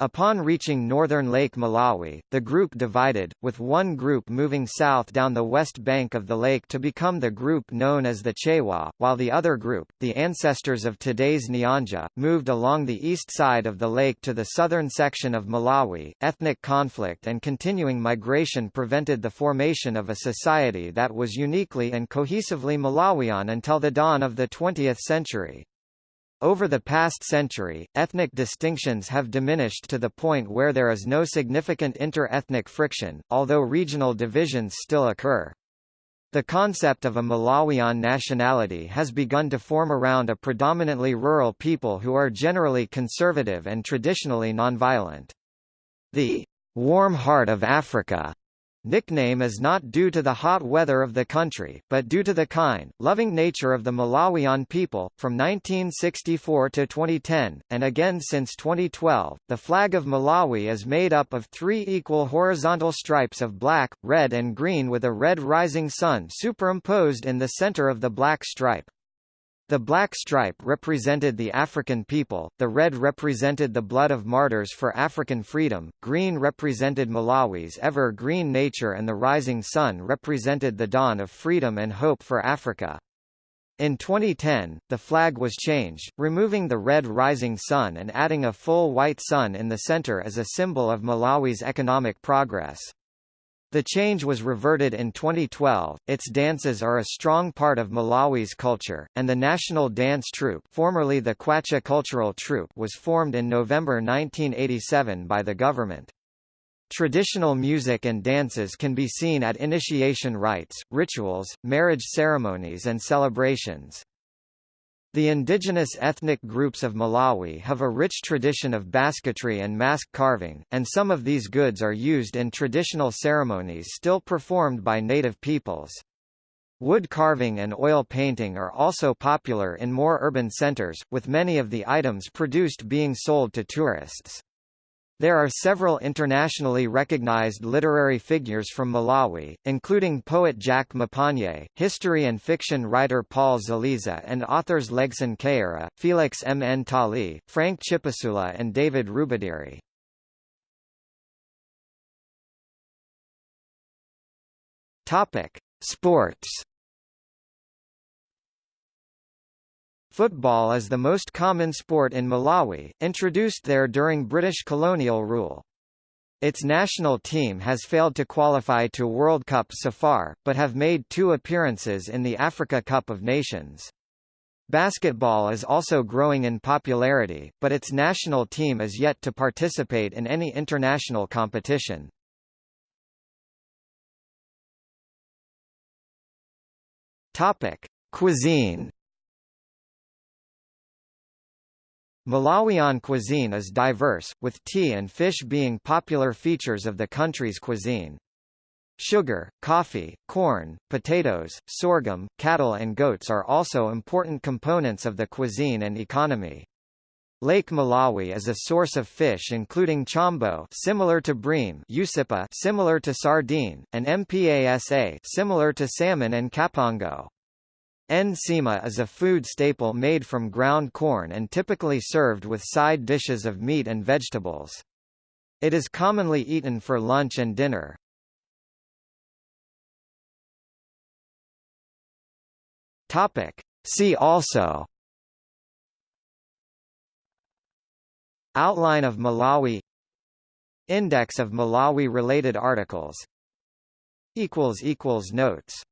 Upon reaching northern Lake Malawi, the group divided, with one group moving south down the west bank of the lake to become the group known as the Chewa, while the other group, the ancestors of today's Nyanja, moved along the east side of the lake to the southern section of Malawi. Ethnic conflict and continuing migration prevented the formation of a society that was uniquely and cohesively Malawian until the dawn of the 20th century. Over the past century, ethnic distinctions have diminished to the point where there is no significant inter-ethnic friction, although regional divisions still occur. The concept of a Malawian nationality has begun to form around a predominantly rural people who are generally conservative and traditionally nonviolent. The warm heart of Africa Nickname is not due to the hot weather of the country, but due to the kind, loving nature of the Malawian people. From 1964 to 2010, and again since 2012, the flag of Malawi is made up of three equal horizontal stripes of black, red and green with a red rising sun superimposed in the center of the black stripe. The black stripe represented the African people, the red represented the blood of martyrs for African freedom, green represented Malawi's ever-green nature and the rising sun represented the dawn of freedom and hope for Africa. In 2010, the flag was changed, removing the red rising sun and adding a full white sun in the center as a symbol of Malawi's economic progress. The change was reverted in 2012. Its dances are a strong part of Malawi's culture, and the National Dance Troupe, formerly the Kwacha Cultural Troupe, was formed in November 1987 by the government. Traditional music and dances can be seen at initiation rites, rituals, marriage ceremonies and celebrations. The indigenous ethnic groups of Malawi have a rich tradition of basketry and mask carving, and some of these goods are used in traditional ceremonies still performed by native peoples. Wood carving and oil painting are also popular in more urban centers, with many of the items produced being sold to tourists. There are several internationally recognized literary figures from Malawi, including poet Jack Mapanje, history and fiction writer Paul Zeleza and authors Legson Kayira, Felix Mnthali, Frank Chipasula and David Rubadiri. Topic: Sports Football is the most common sport in Malawi, introduced there during British colonial rule. Its national team has failed to qualify to World Cup so far, but have made two appearances in the Africa Cup of Nations. Basketball is also growing in popularity, but its national team is yet to participate in any international competition. Topic: Cuisine. Malawian cuisine is diverse, with tea and fish being popular features of the country's cuisine. Sugar, coffee, corn, potatoes, sorghum, cattle and goats are also important components of the cuisine and economy. Lake Malawi is a source of fish including chambo similar to bream usipa similar to sardine, and mpasa similar to salmon and kampango. Nsima is a food staple made from ground corn and typically served with side dishes of meat and vegetables. It is commonly eaten for lunch and dinner. Topic. See also Outline of Malawi Index of Malawi-related articles Notes